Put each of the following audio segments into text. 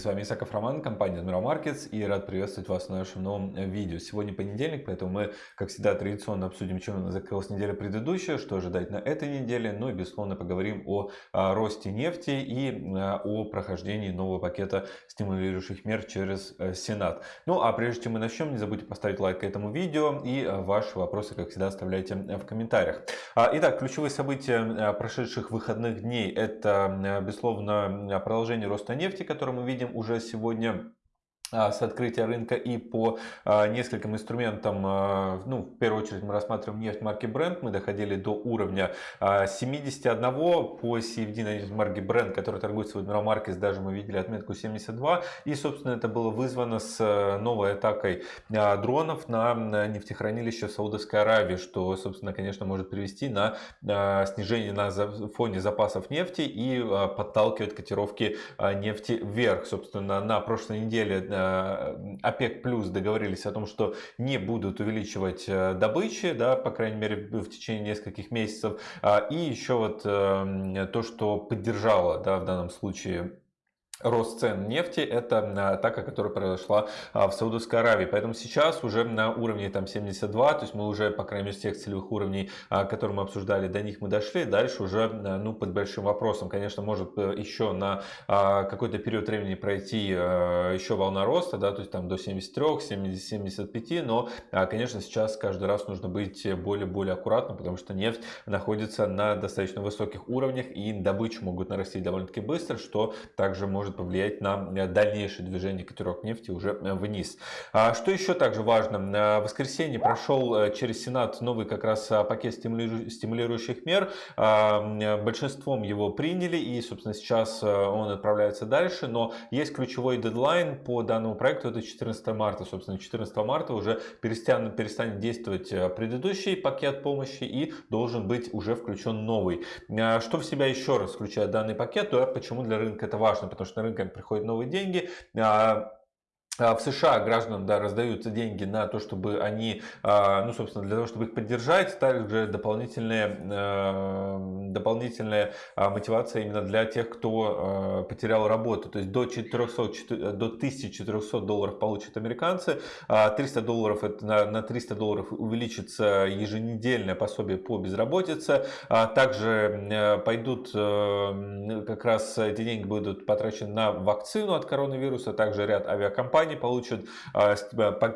С вами Исаков Роман, компания Admiral Markets и рад приветствовать вас в нашем новом видео. Сегодня понедельник, поэтому мы, как всегда, традиционно обсудим, чем закрылась неделя предыдущая, что ожидать на этой неделе, ну и, безусловно, поговорим о, о росте нефти и о прохождении нового пакета стимулирующих мер через э, Сенат. Ну а прежде чем мы начнем, не забудьте поставить лайк этому видео и э, ваши вопросы, как всегда, оставляйте в комментариях. А, итак, ключевые события э, прошедших выходных дней – это, безусловно, продолжение роста нефти, который мы видим уже сегодня с открытия рынка и по а, нескольким инструментам, а, ну, в первую очередь мы рассматриваем нефть марки Brent, мы доходили до уровня 71 по CFD на нефть марки Brent, который торгуется в Admiral Markets, даже мы видели отметку 72, и, собственно, это было вызвано с новой атакой дронов на нефтехранилище в Саудовской Аравии, что, собственно, конечно, может привести на снижение на фоне запасов нефти и подталкивать котировки нефти вверх. Собственно, на прошлой неделе ОПЕК плюс договорились о том, что не будут увеличивать э, добычи, да, по крайней мере в течение нескольких месяцев. А, и еще вот э, то, что поддержало да, в данном случае рост цен нефти, это атака, которая произошла а, в Саудовской Аравии. Поэтому сейчас уже на уровне там 72, то есть мы уже, по крайней мере, с тех целевых уровней, а, которые мы обсуждали, до них мы дошли. Дальше уже ну, под большим вопросом. Конечно, может э, еще на а, какой-то период времени пройти еще волна роста, да, то есть там до 73, 70, 75, но, конечно, сейчас каждый раз нужно быть более-более аккуратным, потому что нефть находится на достаточно высоких уровнях и добычу могут нарастить довольно-таки быстро, что также может может повлиять на э, дальнейшее движение котировок нефти уже э, вниз. А что еще также важно? В воскресенье прошел э, через Сенат новый как раз пакет стимулирующих мер. А, большинством его приняли и, собственно, сейчас он отправляется дальше. Но есть ключевой дедлайн по данному проекту, это 14 марта. Собственно, 14 марта уже перестанет, перестанет действовать предыдущий пакет помощи и должен быть уже включен новый. Что в себя еще раз включает данный пакет? То почему для рынка это важно? Потому что рынок приходят новые деньги, а, в США гражданам да, раздаются деньги на то, чтобы они, а, ну, собственно, для того, чтобы их поддержать, также дополнительная, дополнительная мотивация именно для тех, кто потерял работу. То есть до, 400, до 1400 долларов получат американцы, 300 долларов это на, на 300 долларов увеличится еженедельное пособие по безработице. Также пойдут, как раз эти деньги будут потрачены на вакцину от коронавируса, также ряд авиакомпаний компании получат а,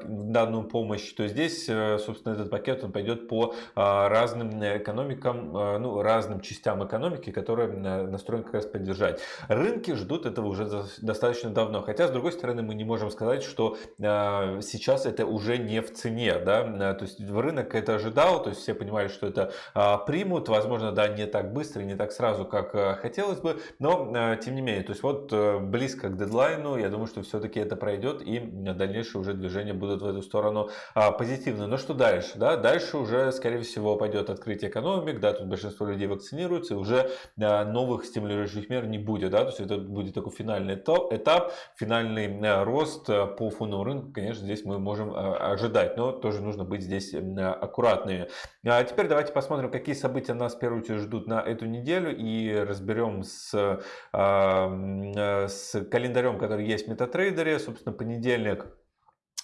данную помощь, то здесь, э, собственно, этот пакет он пойдет по а, разным экономикам, а, ну, разным частям экономики, которые настроены как раз поддержать. Рынки ждут этого уже достаточно давно, хотя, с другой стороны, мы не можем сказать, что сейчас это уже не в цене, да, то есть рынок это ожидал, то есть все понимали, что это примут, возможно, да, не так быстро, не так сразу, как хотелось бы, но, тем не менее, то есть вот э, близко к дедлайну, я думаю, что все-таки это пройдет, и дальнейшие уже движения будут в эту сторону а. Но что дальше? Да? Дальше уже, скорее всего, пойдет открытие экономик, да, тут большинство людей вакцинируются, и уже а, новых стимулирующих мер не будет. Да? То есть это будет такой финальный этап, финальный а, рост а, по фондовому рынку, конечно, здесь мы можем ожидать, но тоже нужно быть здесь аккуратными. А теперь давайте посмотрим, какие события нас в первую очередь ждут на эту неделю и разберем с, с календарем, который есть в MetaTrader, собственно, понедельник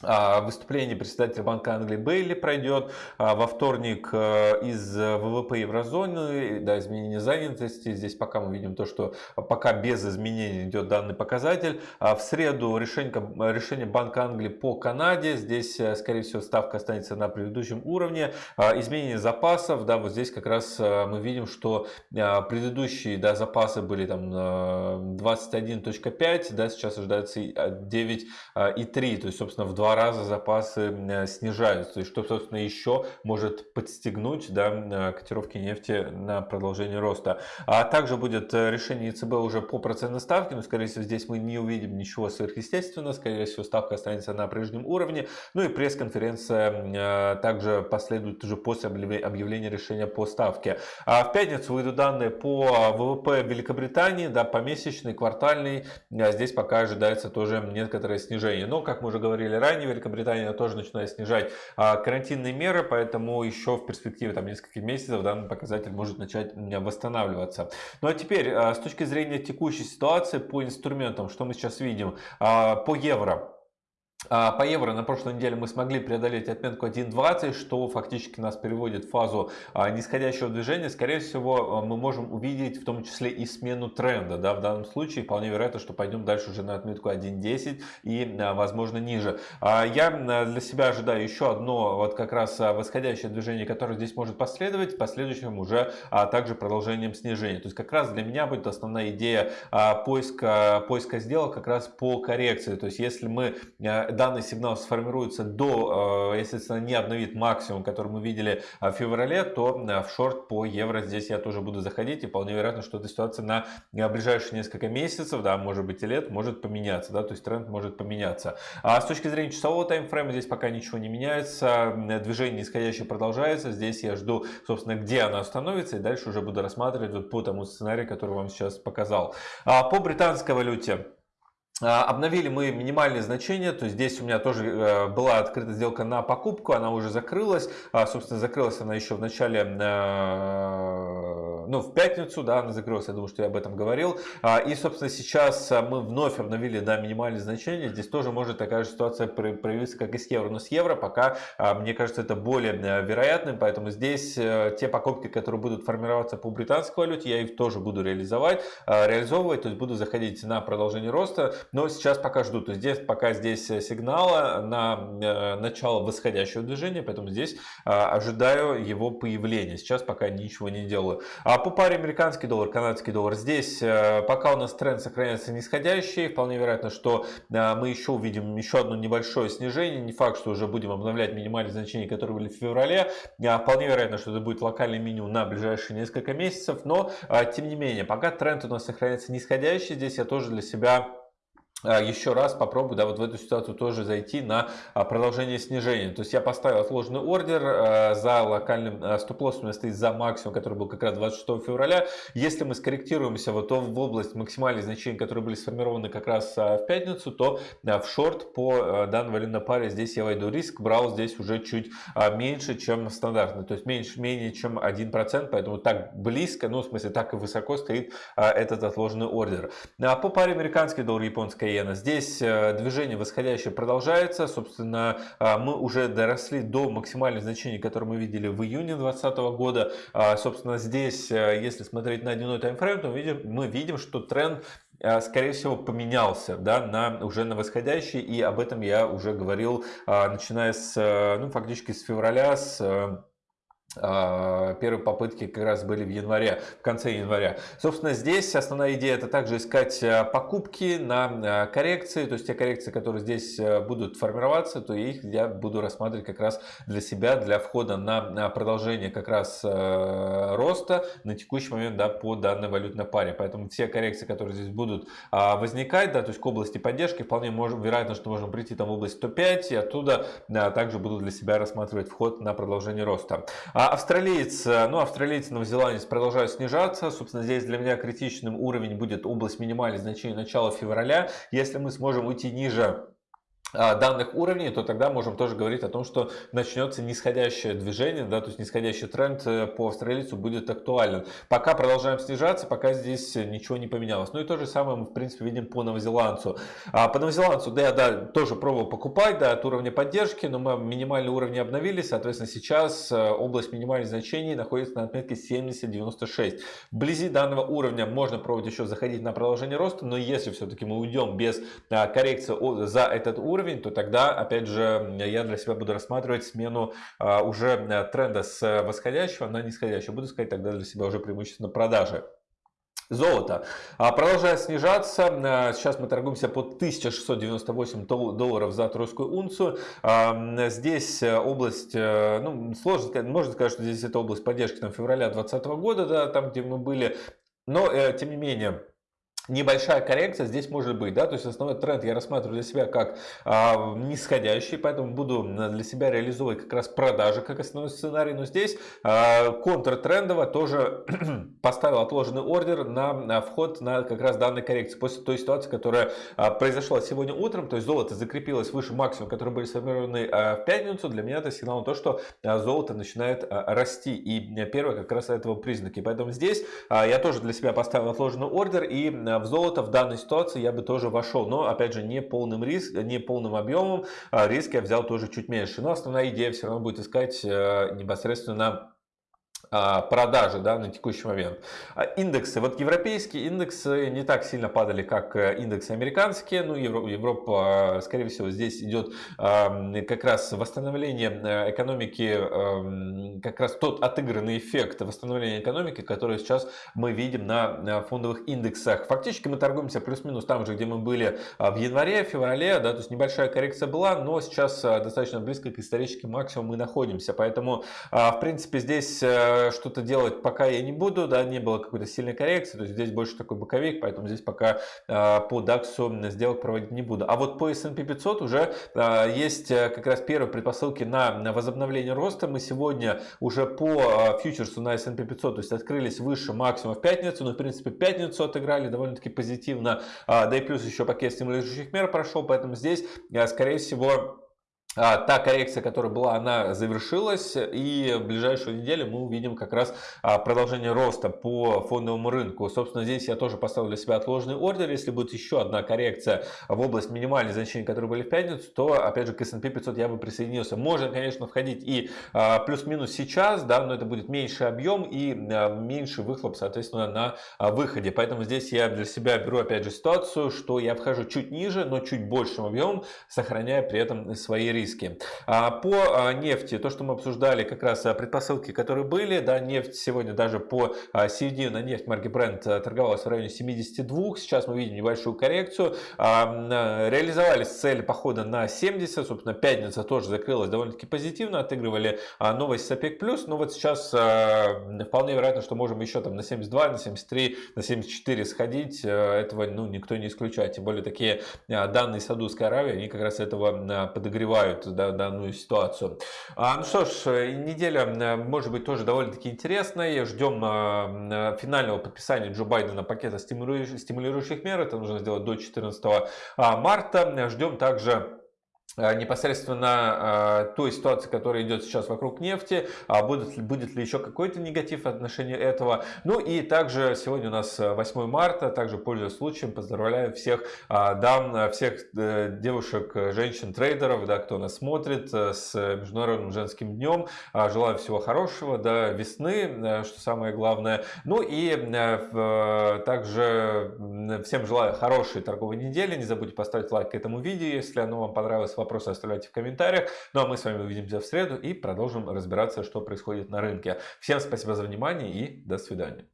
выступление председателя Банка Англии Бейли пройдет а, во вторник э, из ВВП еврозоны, да, изменение занятости. Здесь пока мы видим то, что пока без изменений идет данный показатель. А в среду решение, решение Банка Англии по Канаде. Здесь, э, скорее всего, ставка останется на предыдущем уровне. Изменение запасов, да, вот здесь как раз э, мы видим, что предыдущие да, запасы были там 21.5, да, сейчас ожидается 9.3, то есть, собственно, в два два раза запасы э, снижаются, и что, собственно, еще может подстегнуть да, э, котировки нефти на продолжение роста. А также будет э, решение ЕЦБ уже по процентной ставке, но, скорее всего, здесь мы не увидим ничего сверхъестественного, скорее всего, ставка останется на прежнем уровне. Ну и пресс-конференция также последует уже после объявления решения по ставке. А в пятницу выйдут данные по ВВП Великобритании, да, помесячный, квартальный. Здесь пока ожидается тоже некоторое снижение. Но, как мы уже говорили ранее, Великобритании. Великобритания тоже начинает снижать а, карантинные меры, поэтому еще в перспективе там нескольких месяцев данный показатель может начать восстанавливаться. Ну а теперь а, с точки зрения текущей ситуации по инструментам, что мы сейчас видим а, по евро. А, по евро на прошлой неделе мы смогли преодолеть отметку 1.20, что фактически нас переводит в фазу а, нисходящего движения. Скорее всего, а, мы можем увидеть в том числе и смену тренда. Да, в данном случае вполне вероятно, что пойдем дальше уже на отметку 1.10 и, возможно, ниже. Я для себя ожидаю еще одно вот как раз восходящее движение, которое здесь может последовать, в последующем уже также продолжением снижения. То есть как раз для меня будет основная идея поиска, поиска сделок как раз по коррекции. То есть если мы данный сигнал сформируется до, э, естественно, не обновит максимум, который мы видели э, в феврале, то э, в шорт по евро здесь я тоже буду заходить. И вполне вероятно, что эта ситуация на ближайшие несколько месяцев, да, может быть и лет, может поменяться. Да, то есть тренд может поменяться. А с точки зрения часового таймфрейма здесь пока ничего не меняется. Движение нисходящее продолжается. Здесь я жду, собственно, где оно остановится. И дальше уже буду рассматривать вот по тому сценарию, который вам сейчас показал. А по британской валюте. А, обновили мы минимальные значения, то есть здесь у меня тоже э, была открыта сделка на покупку, она уже закрылась, а, собственно закрылась она еще в начале, э, ну в пятницу, да, она закрылась, я думаю, что я об этом говорил, а, и собственно сейчас мы вновь обновили, да, минимальные значения, здесь тоже может такая же ситуация проявиться, как и с евро, но с евро пока, мне кажется, это более э, вероятным, поэтому здесь те покупки, которые будут формироваться по британской валюте, я их тоже буду реализовать, реализовывать, то есть буду заходить на продолжение роста, но сейчас пока жду. То есть здесь пока здесь э, сигнала на э, начало восходящего движения, поэтому здесь э, ожидаю его появления. Сейчас пока ничего не делаю. А по паре американский доллар, канадский доллар, здесь пока у нас тренд сохраняется нисходящий, вполне вероятно, что мы еще увидим еще одно небольшое снижение. Не факт, что уже будем обновлять минимальные значения, которые были в феврале. Вполне вероятно, что это будет локальный минимум на ближайшие несколько месяцев. Но, тем не менее, пока тренд у нас сохраняется нисходящий, здесь я тоже для себя еще раз попробую да, вот в эту ситуацию тоже зайти на а, продолжение снижения. То есть я поставил отложенный ордер а, за локальным стоп-лоссом, стоит за максимум, который был как раз 26 февраля. Если мы скорректируемся вот в область максимальных значений, которые были сформированы как раз в пятницу, то в шорт по данной валютной паре здесь я войду риск, брал здесь уже чуть меньше, чем стандартный, то есть меньше, менее чем 1%, поэтому так близко, ну в смысле так и высоко стоит этот отложенный ордер. По паре американский доллар, японская иена. Здесь э, движение восходящее продолжается. Собственно, э, мы уже доросли до максимальных значений, которые мы видели в июне 2020 года. А, собственно, здесь, э, если смотреть на дневной таймфрейм, то мы видим, мы видим что тренд скорее всего поменялся да, на, уже на восходящий и об этом я уже говорил начиная с ну, фактически с февраля с а, первые попытки как раз были в январе, в конце января. Собственно, здесь основная идея это также искать а, покупки на а, коррекции, то есть те коррекции, которые здесь будут формироваться, то их я буду рассматривать как раз для себя, для входа на продолжение как раз роста на текущий момент да, по данной валютной паре. Поэтому все коррекции, которые здесь будут возникать, да, то есть к области поддержки, вполне можем, вероятно, что можем прийти там в область 105 и оттуда также буду для себя рассматривать вход на продолжение роста. А австралиец, э, ну, австралиец, новозеландец продолжают снижаться. Собственно, здесь для меня критичным уровень будет область минимальных значений начала февраля. Если мы сможем уйти ниже данных уровней, то тогда можем тоже говорить о том, что начнется нисходящее движение, да, то есть нисходящий тренд э, по австралийцу будет актуален. Пока продолжаем снижаться, пока здесь ничего не поменялось. Ну и то же самое мы в принципе видим по новозеландцу. А по новозеландцу, да, я да, тоже пробовал покупать да, от уровня поддержки, но мы минимальные уровни обновили, соответственно сейчас э, область минимальных значений находится на отметке 70-96. Вблизи данного уровня можно пробовать еще заходить на продолжение роста, но если все-таки мы уйдем без а, коррекции за этот уровень, уровень, то тогда, опять же, я для себя буду рассматривать смену а, уже э, тренда с восходящего на нисходящий. Буду сказать тогда для себя уже преимущественно продажи. Золото. А, продолжает снижаться. А, сейчас мы торгуемся по 1698 долларов за тройскую унцию. Здесь э, область, э, ну, сложно сказать, можно сказать, что здесь это область поддержки там, февраля 2020 года, да, там, где мы были. Но, тем не менее, небольшая коррекция здесь может быть, да, то есть основной тренд я рассматриваю для себя как а, нисходящий, поэтому буду для себя реализовывать как раз продажи как основной сценарий, но здесь а, контртрендово тоже поставил отложенный ордер на, на вход на как раз данной коррекции после той ситуации, которая а, произошла сегодня утром, то есть золото закрепилось выше максимума, которые были сформированы а, в пятницу, для меня это сигнал на то, что а, золото начинает а, расти, и первое как раз этого признаки, поэтому здесь а, я тоже для себя поставил отложенный ордер и а, в золото в данной ситуации я бы тоже вошел. Но опять же не полным риск, не полным объемом. А, риск я взял тоже чуть меньше. Но основная идея все равно будет искать э, непосредственно продажи да, на текущий момент. А, индексы. Вот европейские индексы не так сильно падали, как э, индексы американские. Ну, Европа, а, скорее всего, здесь идет как раз восстановление э, экономики, как раз тот отыгранный эффект восстановления экономики, который сейчас мы видим на фондовых индексах. Фактически мы торгуемся плюс-минус там же, где мы были в январе, феврале, да, то есть небольшая коррекция была, но сейчас достаточно близко к историческим максимумам мы находимся. Поэтому, в принципе, здесь э, что-то делать пока я не буду, да, не было какой-то сильной коррекции, то есть здесь больше такой боковик, поэтому здесь пока а, по DAX сделок проводить не буду. А вот по S&P 500 уже а, есть э, как раз первые предпосылки на, возобновление роста. Мы сегодня уже по фьючерсу на S&P 500, то есть открылись выше максимума в пятницу, но в принципе пятницу отыграли довольно-таки позитивно, да и плюс еще пакет стимулирующих мер прошел, поэтому здесь скорее всего а, та коррекция, которая была, она завершилась, и в ближайшую неделю мы увидим как раз а, продолжение роста по фондовому рынку. Собственно, здесь я тоже поставил для себя отложенный ордер. Если будет еще одна коррекция в область минимальных значений, которые были в пятницу, то, опять же, к S&P 500 я бы присоединился. Можно, конечно, входить и а, плюс-минус сейчас, да, но это будет меньший объем и меньший выхлоп, соответственно, на выходе. Поэтому здесь я для себя беру, опять же, ситуацию, что я вхожу чуть ниже, но чуть большим объемом, сохраняя при этом свои риски риски. А, по а, нефти, то, что мы обсуждали, как раз а, предпосылки, которые были, да, нефть сегодня даже по середине нефть марки Brent торговалась в районе 72, сейчас мы видим небольшую коррекцию, реализовались цели похода на 70, собственно, пятница тоже закрылась довольно-таки позитивно, отыгрывали новость с OPEC+, но вот сейчас вполне вероятно, что можем еще там на 72, на 73, на 74 сходить, этого ну, никто не исключает, тем более такие данные Саудовской Аравии, они как раз этого подогревают да, данную ситуацию. А, ну что ж, э, неделя э, может быть тоже довольно-таки интересная. Ждем э, финального подписания Джо Байдена пакета стимулирующих мер. Это нужно сделать до 14 а, марта. Ждем также непосредственно э, той ситуации, которая идет сейчас вокруг нефти, а будет, будет ли еще какой-то негатив в отношении этого. Ну и также сегодня у нас 8 марта, также пользуясь случаем, поздравляю всех дам, всех э, девушек, женщин, трейдеров, да, кто нас смотрит с Международным женским днем. Желаю всего хорошего, да, весны, что самое главное. Ну и также всем желаю хорошей торговой недели. Не забудьте поставить лайк этому видео, если оно вам понравилось вопросы оставляйте в комментариях. Ну а мы с вами увидимся в среду и продолжим разбираться, что происходит на рынке. Всем спасибо за внимание и до свидания.